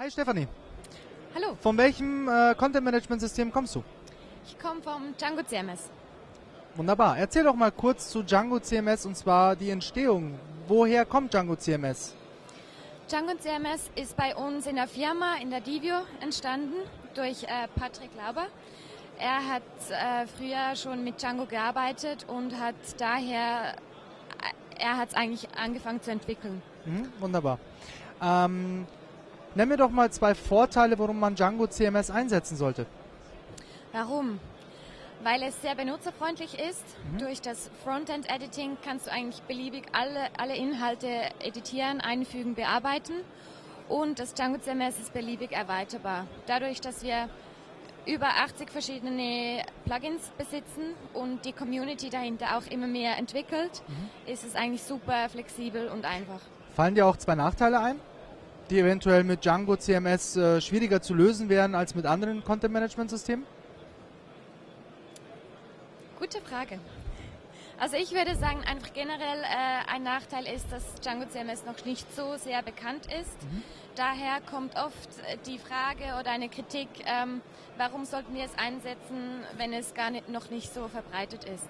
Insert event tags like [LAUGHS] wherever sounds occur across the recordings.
Hi Stefanie, Hallo, von welchem äh, Content Management System kommst du? ich komme vom Django CMS. Wunderbar. Erzähl doch mal kurz zu Django CMS und zwar die Entstehung. Woher kommt Django CMS? Django CMS ist bei uns in der Firma, in der Divio, entstanden durch äh, Patrick Lauber. Er hat äh, früher schon mit Django gearbeitet und hat daher, äh, er hat es eigentlich angefangen zu entwickeln. Mhm, wunderbar. Ähm, nenn mir doch mal zwei Vorteile, warum man Django CMS einsetzen sollte. Warum? Weil es sehr benutzerfreundlich ist. Durch das Frontend-Editing kannst du eigentlich beliebig alle, alle Inhalte editieren, einfügen, bearbeiten. Und das Django CMS ist beliebig erweiterbar. Dadurch, dass wir über 80 verschiedene Plugins besitzen und die Community dahinter auch immer mehr entwickelt, ist es eigentlich super flexibel und einfach. Fallen dir auch zwei Nachteile ein, die eventuell mit Django CMS äh, schwieriger zu lösen wären als mit anderen Content Management Systemen? Gute Frage. Also ich würde sagen, einfach generell äh, ein Nachteil ist, dass Django CMS noch nicht so sehr bekannt ist. Daher kommt oft äh, die Frage oder eine Kritik, ähm, warum sollten wir es einsetzen, wenn es gar nicht, noch nicht so verbreitet ist.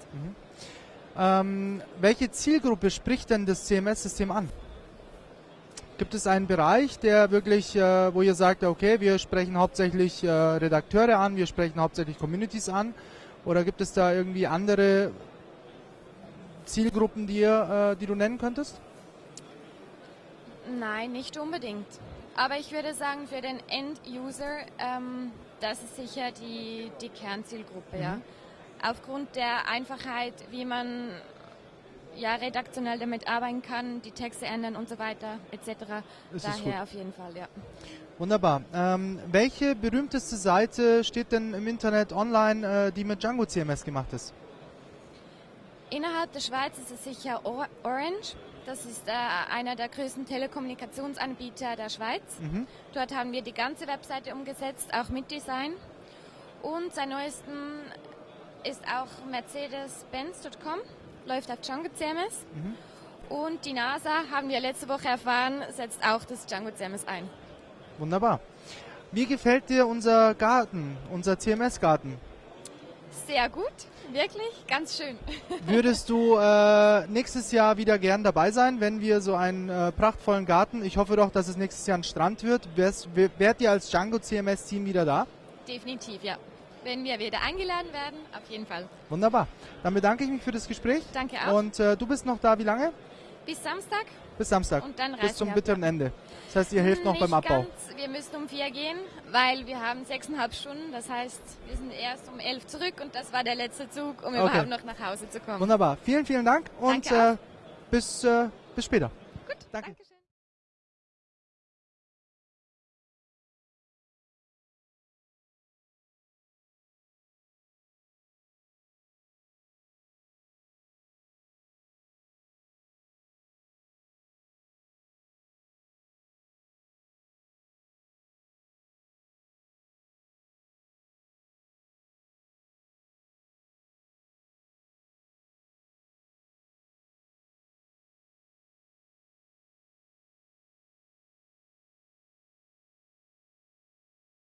Ähm, welche Zielgruppe spricht denn das CMS-System an? Gibt es einen Bereich, der wirklich, äh, wo ihr sagt, okay, wir sprechen hauptsächlich äh, Redakteure an, wir sprechen hauptsächlich Communities an? Oder gibt es da irgendwie andere Zielgruppen, die, ihr, äh, die du nennen könntest? Nein, nicht unbedingt. Aber ich würde sagen, für den End-User, ähm, das ist sicher die, die Kernzielgruppe. Ja. Aufgrund der Einfachheit, wie man ja, redaktionell damit arbeiten kann, die Texte ändern und so weiter, etc. Es Daher auf jeden Fall, ja. Wunderbar. Ähm, welche berühmteste Seite steht denn im Internet online, äh, die mit Django CMS gemacht ist? Innerhalb der Schweiz ist es sicher Or Orange. Das ist äh, einer der größten Telekommunikationsanbieter der Schweiz. Mhm. Dort haben wir die ganze Webseite umgesetzt, auch mit Design. Und seit neuestem ist auch Mercedes-Benz.com, läuft auf Django CMS. Und die NASA, haben wir letzte Woche erfahren, setzt auch das Django CMS ein. Wunderbar. Wie gefällt dir unser Garten, unser CMS-Garten? Sehr gut, wirklich, ganz schön. [LAUGHS] Würdest du äh, nächstes Jahr wieder gern dabei sein, wenn wir so einen äh, prachtvollen Garten, ich hoffe doch, dass es nächstes Jahr ein Strand wird, wärst, wär- wärt ihr als Django CMS-Team wieder da? Definitiv, ja. Wenn wir wieder eingeladen werden, auf jeden Fall. Wunderbar. Dann bedanke ich mich für das Gespräch. Danke auch. Und äh, du bist noch da wie lange? Bis Samstag. Bis Samstag. Und dann Bis zum bitteren Ende. Das heißt, ihr helft noch Nicht beim Abbau. Ganz. Wir müssen um vier gehen, weil wir haben sechseinhalb Stunden. Das heißt, wir sind erst um elf zurück und das war der letzte Zug, um Okay. überhaupt noch nach Hause zu kommen. Wunderbar. Vielen, vielen Dank und äh, bis, äh, bis später. Gut, Danke. Dankeschön.